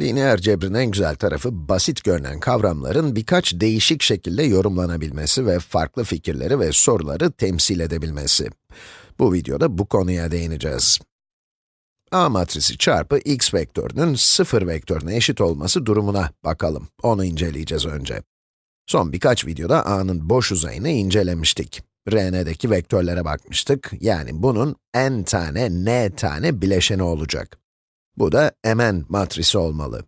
Lineer cebrin en güzel tarafı, basit görünen kavramların birkaç değişik şekilde yorumlanabilmesi ve farklı fikirleri ve soruları temsil edebilmesi. Bu videoda bu konuya değineceğiz. A matrisi çarpı x vektörünün 0 vektörüne eşit olması durumuna bakalım. Onu inceleyeceğiz önce. Son birkaç videoda A'nın boş uzayını incelemiştik. Rn'deki vektörlere bakmıştık. Yani bunun n tane, n tane bileşeni olacak. Bu da Mn matrisi olmalı.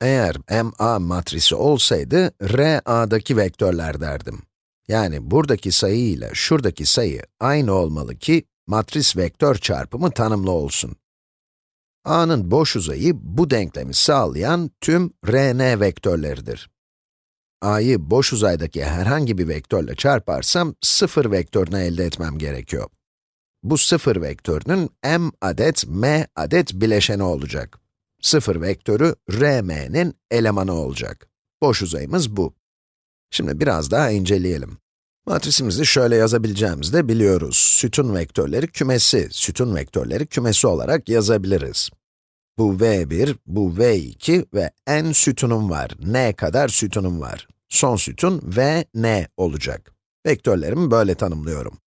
Eğer Ma matrisi olsaydı, Ra'daki vektörler derdim. Yani buradaki sayı ile şuradaki sayı aynı olmalı ki, matris vektör çarpımı tanımlı olsun. A'nın boş uzayı bu denklemi sağlayan tüm Rn vektörleridir. A'yı boş uzaydaki herhangi bir vektörle çarparsam, 0 vektörünü elde etmem gerekiyor. Bu 0 vektörünün m adet, m adet bileşeni olacak. 0 vektörü rm'nin elemanı olacak. Boş uzayımız bu. Şimdi biraz daha inceleyelim. Matrisimizi şöyle yazabileceğimizi de biliyoruz. Sütun vektörleri kümesi, sütun vektörleri kümesi olarak yazabiliriz. Bu v1, bu v2 ve n sütunum var. n kadar sütunum var. Son sütun v, n olacak. Vektörlerimi böyle tanımlıyorum.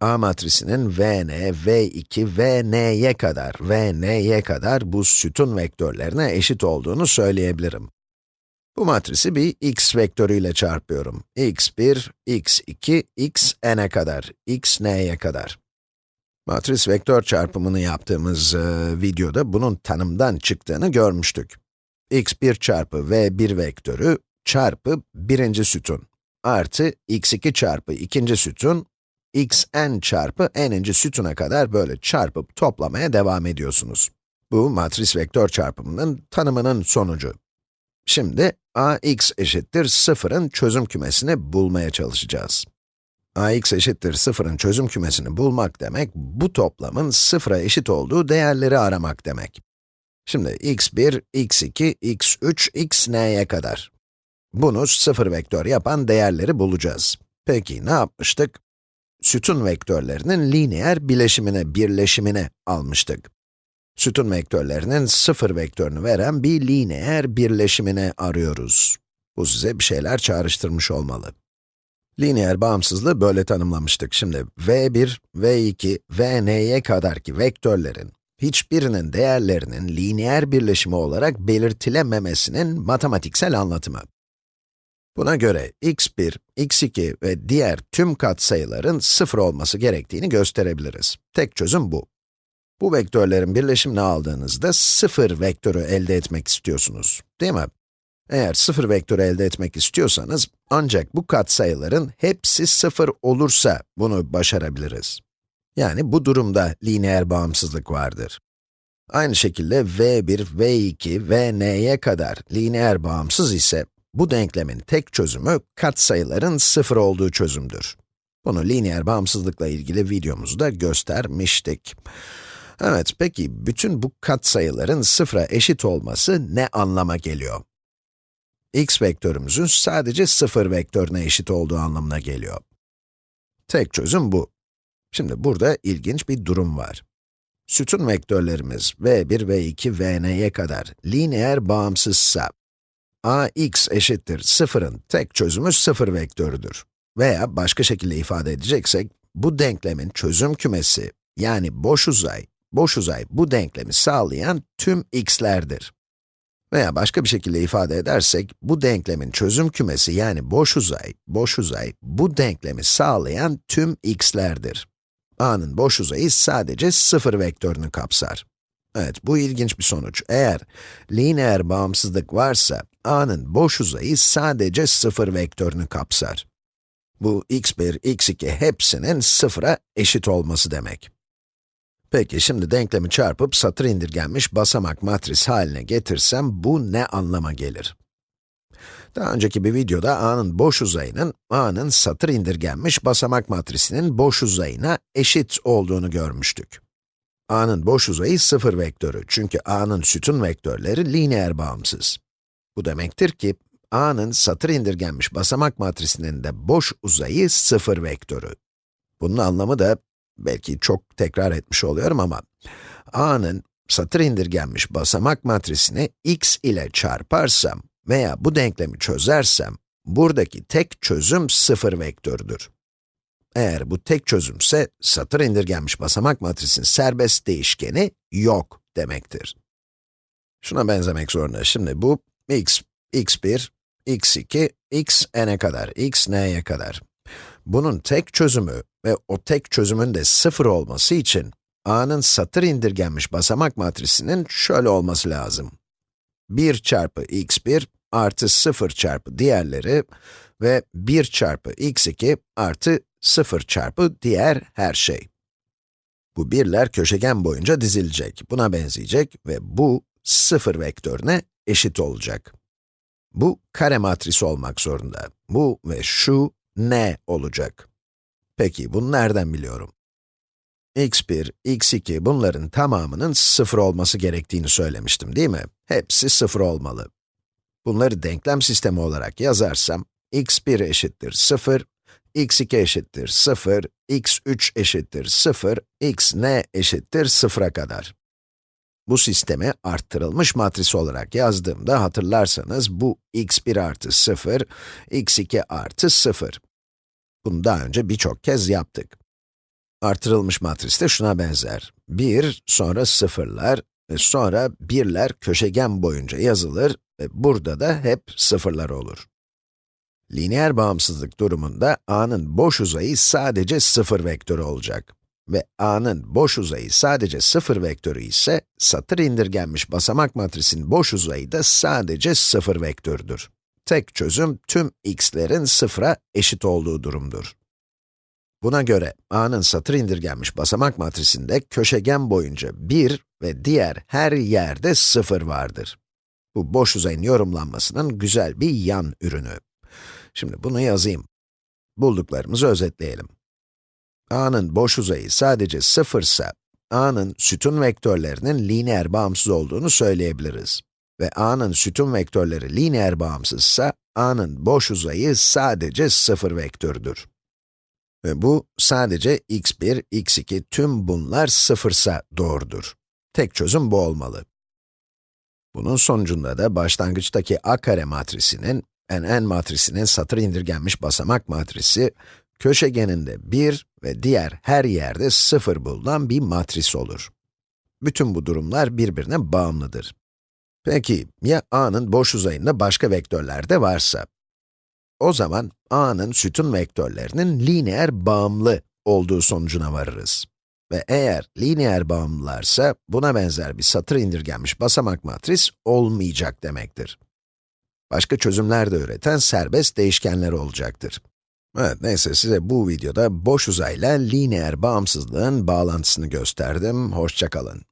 A matrisinin Vn, V2, Vn'ye kadar, Vn'ye kadar bu sütun vektörlerine eşit olduğunu söyleyebilirim. Bu matrisi bir x vektörüyle çarpıyorum. x1, x2, xn'e kadar, xn'ye kadar. Matris vektör çarpımını yaptığımız e, videoda bunun tanımdan çıktığını görmüştük. x1 çarpı v1 vektörü çarpı birinci sütun artı x2 çarpı ikinci sütun xn çarpı n'inci sütuna kadar böyle çarpıp toplamaya devam ediyorsunuz. Bu matris vektör çarpımının tanımının sonucu. Şimdi ax eşittir 0'ın çözüm kümesini bulmaya çalışacağız. ax eşittir 0'ın çözüm kümesini bulmak demek, bu toplamın 0'a eşit olduğu değerleri aramak demek. Şimdi x1, x2, x3, xn'ye kadar. Bunu 0 vektör yapan değerleri bulacağız. Peki ne yapmıştık? Sütun vektörlerinin lineer bileşimine, birleşimine almıştık. Sütun vektörlerinin sıfır vektörünü veren bir lineer birleşimine arıyoruz. Bu size bir şeyler çağrıştırmış olmalı. Lineer bağımsızlığı böyle tanımlamıştık. Şimdi v1, v2, vn'ye kadarki vektörlerin hiçbirinin değerlerinin lineer birleşimi olarak belirtilememesinin matematiksel anlatımı. Buna göre x1, x2 ve diğer tüm katsayıların sıfır olması gerektiğini gösterebiliriz. Tek çözüm bu. Bu vektörlerin birleşimini aldığınızda sıfır vektörü elde etmek istiyorsunuz, değil mi? Eğer sıfır vektörü elde etmek istiyorsanız, ancak bu katsayıların hepsi sıfır olursa bunu başarabiliriz. Yani bu durumda lineer bağımsızlık vardır. Aynı şekilde v1, v2, vn'ye kadar lineer bağımsız ise, bu denklemin tek çözümü katsayıların sıfır olduğu çözümdür. Bunu lineer bağımsızlıkla ilgili videomuzda göstermiştik. Evet, peki bütün bu katsayıların sıfıra eşit olması ne anlama geliyor? x vektörümüzün sadece sıfır vektörüne eşit olduğu anlamına geliyor. Tek çözüm bu. Şimdi burada ilginç bir durum var. Sütun vektörlerimiz v1, v2, vn'ye kadar lineer bağımsızsa, ax eşittir 0'ın tek çözümü 0 vektörüdür. Veya başka şekilde ifade edeceksek, bu denklemin çözüm kümesi, yani boş uzay, boş uzay bu denklemi sağlayan tüm x'lerdir. Veya başka bir şekilde ifade edersek, bu denklemin çözüm kümesi yani boş uzay, boş uzay bu denklemi sağlayan tüm x'lerdir. A'nın boş uzayı sadece 0 vektörünü kapsar. Evet, bu ilginç bir sonuç. Eğer lineer bağımsızlık varsa, A'nın boş uzayı sadece 0 vektörünü kapsar. Bu x1, x2 hepsinin 0'a eşit olması demek. Peki, şimdi denklemi çarpıp satır indirgenmiş basamak matris haline getirsem, bu ne anlama gelir? Daha önceki bir videoda A'nın boş uzayının, A'nın satır indirgenmiş basamak matrisinin boş uzayına eşit olduğunu görmüştük. A'nın boş uzayı 0 vektörü çünkü A'nın sütun vektörleri lineer bağımsız. Bu demektir ki, A'nın satır indirgenmiş basamak matrisinin de boş uzayı 0 vektörü. Bunun anlamı da, belki çok tekrar etmiş oluyorum ama, A'nın satır indirgenmiş basamak matrisini x ile çarparsam veya bu denklemi çözersem, buradaki tek çözüm sıfır vektörüdür. Eğer bu tek çözümse, satır indirgenmiş basamak matrisinin serbest değişkeni yok demektir. Şuna benzemek zorunda. Şimdi bu x, x1, x2, x n'e kadar, x n'ye kadar. Bunun tek çözümü ve o tek çözümün de sıfır olması için a'nın satır indirgenmiş basamak matrisinin şöyle olması lazım. 1 çarpı x1 artı 0 çarpı diğerleri ve 1 çarpı x2 artı 0 çarpı diğer her şey. Bu birler köşegen boyunca dizilecek, buna benzeyecek ve bu 0 vektörüne eşit olacak. Bu kare matrisi olmak zorunda. Bu ve şu n olacak. Peki, bunu nereden biliyorum? x1, x2 bunların tamamının 0 olması gerektiğini söylemiştim değil mi? Hepsi 0 olmalı. Bunları denklem sistemi olarak yazarsam, x1 eşittir 0, x2 eşittir 0, x3 eşittir 0, x n eşittir 0'a kadar. Bu sistemi arttırılmış matris olarak yazdığımda hatırlarsanız bu x1 artı 0, x2 artı 0. Bunu daha önce birçok kez yaptık. Artırılmış matris de şuna benzer. 1, sonra sıfırlar ve sonra birler köşegen boyunca yazılır ve burada da hep sıfırlar olur. Lineer bağımsızlık durumunda a'nın boş uzayı sadece sıfır vektörü olacak. Ve a'nın boş uzayı sadece sıfır vektörü ise, satır indirgenmiş basamak matrisinin boş uzayı da sadece sıfır vektörüdür. Tek çözüm tüm x'lerin sıfıra eşit olduğu durumdur. Buna göre a'nın satır indirgenmiş basamak matrisinde köşegen boyunca 1 ve diğer her yerde 0 vardır. Bu boş uzayın yorumlanmasının güzel bir yan ürünü. Şimdi bunu yazayım. Bulduklarımızı özetleyelim. A'nın boş uzayı sadece 0 ise, a'nın sütun vektörlerinin lineer bağımsız olduğunu söyleyebiliriz. Ve a'nın sütun vektörleri lineer bağımsızsa, a'nın boş uzayı sadece 0 vektörüdür. Ve bu sadece x1, x2, tüm bunlar sıfırsa doğrudur. Tek çözüm bu olmalı. Bunun sonucunda da başlangıçtaki a kare matrisinin, n matrisinin satır indirgenmiş basamak matrisi, köşegeninde 1 ve diğer her yerde 0 bulunan bir matris olur. Bütün bu durumlar birbirine bağımlıdır. Peki, ya a'nın boş uzayında başka vektörler de varsa? O zaman a'nın sütun vektörlerinin lineer bağımlı olduğu sonucuna varırız. Ve eğer lineer bağımlılarsa, buna benzer bir satır indirgenmiş basamak matris olmayacak demektir. Başka çözümler de üreten serbest değişkenler olacaktır. Evet, neyse size bu videoda boş uzayla lineer bağımsızlığın bağlantısını gösterdim. Hoşçakalın.